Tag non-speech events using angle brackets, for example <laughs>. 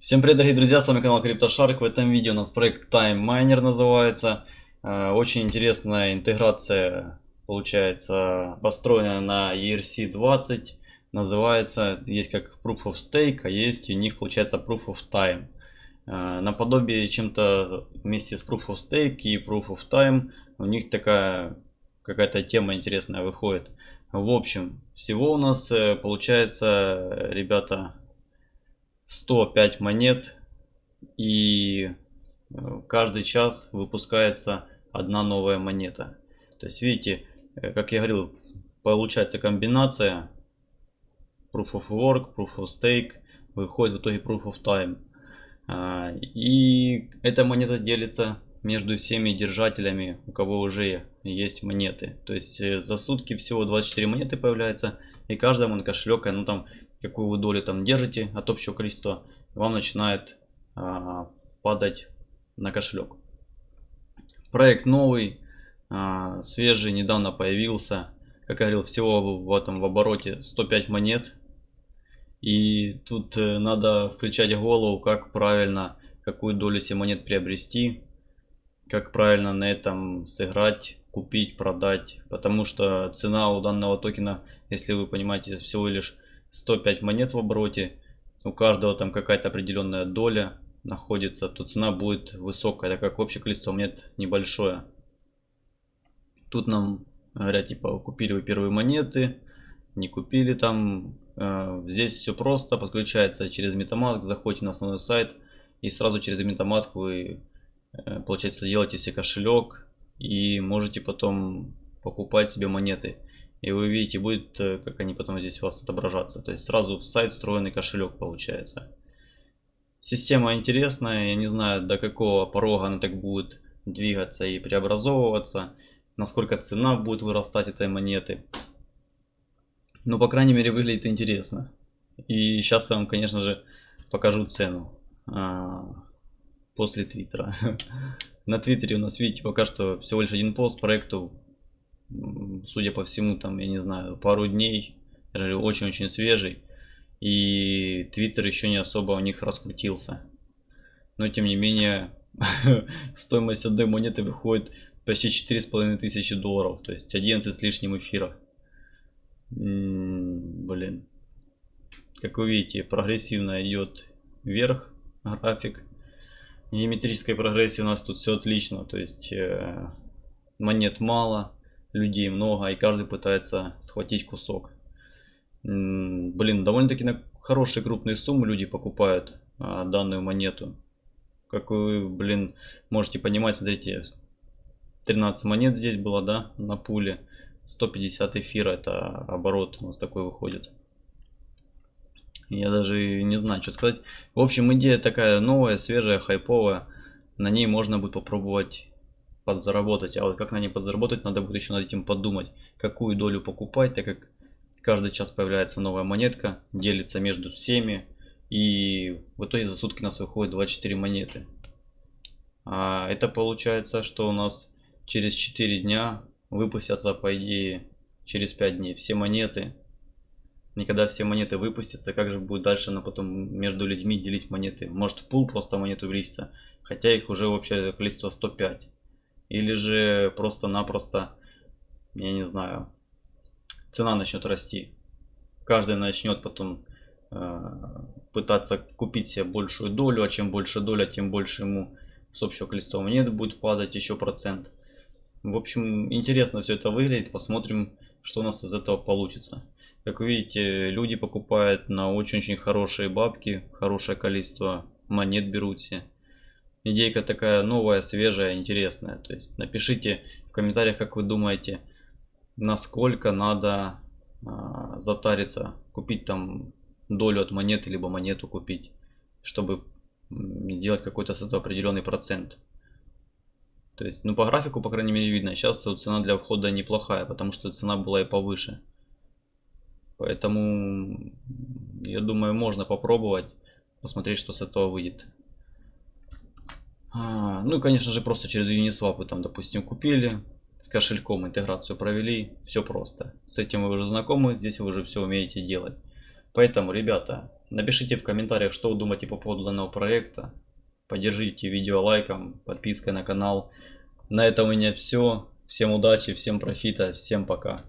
Всем привет, дорогие друзья, с вами канал CryptoShark. В этом видео у нас проект Time Miner называется. Э, очень интересная интеграция получается построена на ERC-20. Называется, есть как Proof of Stake, а есть у них получается Proof of Time. Э, наподобие чем-то вместе с Proof of Stake и Proof of Time у них такая какая-то тема интересная выходит. В общем, всего у нас э, получается, ребята, 105 монет и э, каждый час выпускается одна новая монета. То есть видите, э, как я говорил, получается комбинация Proof of Work, Proof of Stake, выходит в итоге Proof of Time. А, и эта монета делится между всеми держателями, у кого уже есть монеты. То есть э, за сутки всего 24 монеты появляется, и каждому кошелек, ну там какую вы долю там держите от общего количества, вам начинает а, падать на кошелек. Проект новый, а, свежий, недавно появился. Как говорил, всего в этом в обороте 105 монет. И тут э, надо включать голову, как правильно, какую долю себе монет приобрести, как правильно на этом сыграть, купить, продать. Потому что цена у данного токена, если вы понимаете, всего лишь 105 монет в обороте, у каждого там какая-то определенная доля находится, то цена будет высокая, так как общее количество монет небольшое. Тут нам говорят, типа, купили вы первые монеты, не купили там. Э, здесь все просто, подключается через MetaMask, заходите на основной сайт и сразу через MetaMask вы, э, получается, делаете себе кошелек и можете потом покупать себе монеты. И вы видите, будет, э, как они потом здесь у вас отображаться. То есть сразу сайт встроенный кошелек получается. Система интересная, я не знаю до какого порога она так будет двигаться и преобразовываться. Насколько цена будет вырастать этой монеты. Но по крайней мере выглядит интересно. И сейчас я вам конечно же покажу цену. А, после твиттера. <laughs> На твиттере у нас видите пока что всего лишь один пост проекту судя по всему, там, я не знаю, пару дней, очень-очень свежий. И Твиттер еще не особо у них раскрутился. Но тем не менее, <laughs> стоимость одной монеты выходит почти четыре с половиной тысячи долларов. То есть 11 с лишним эфиров. Блин. Как вы видите, прогрессивно идет вверх график. Геометрической прогрессии у нас тут все отлично. То есть э, монет мало людей много, и каждый пытается схватить кусок. Блин, довольно-таки на хорошие крупные суммы люди покупают а, данную монету. Как вы, блин, можете понимать, смотрите, 13 монет здесь было, да, на пуле. 150 эфира, это оборот у нас такой выходит. Я даже не знаю, что сказать. В общем, идея такая новая, свежая, хайповая. На ней можно будет попробовать подзаработать. А вот как на ней подзаработать, надо будет еще над этим подумать, какую долю покупать, так как каждый час появляется новая монетка, делится между всеми. И в итоге за сутки у нас выходит 24 монеты. А это получается, что у нас через 4 дня выпустятся, по идее, через 5 дней все монеты. Никогда все монеты выпустятся, как же будет дальше на потом между людьми делить монеты? Может пул просто монет увеличится, хотя их уже общее количество 105. Или же просто-напросто, я не знаю, цена начнет расти. Каждый начнет потом э, пытаться купить себе большую долю, а чем больше доля, тем больше ему с общего количества монет будет падать еще процент. В общем, интересно все это выглядит. Посмотрим, что у нас из этого получится. Как вы видите, люди покупают на очень-очень хорошие бабки, хорошее количество монет берут себе идейка такая новая, свежая, интересная. То есть напишите в комментариях, как вы думаете, насколько надо а, затариться, купить там долю от монеты, либо монету купить, чтобы сделать какой-то с этого определенный процент. То есть, ну по графику, по крайней мере, видно. Сейчас цена для входа неплохая, потому что цена была и повыше. Поэтому, я думаю, можно попробовать, посмотреть, что с этого выйдет. А, ну и конечно же просто через Uniswap вы там допустим купили, с кошельком интеграцию провели, все просто. С этим вы уже знакомы, здесь вы уже все умеете делать. Поэтому, ребята, Напишите в комментариях, что вы думаете по поводу данного проекта. Поддержите видео лайком, подпиской на канал. На этом у меня все. Всем удачи, всем профита, всем пока.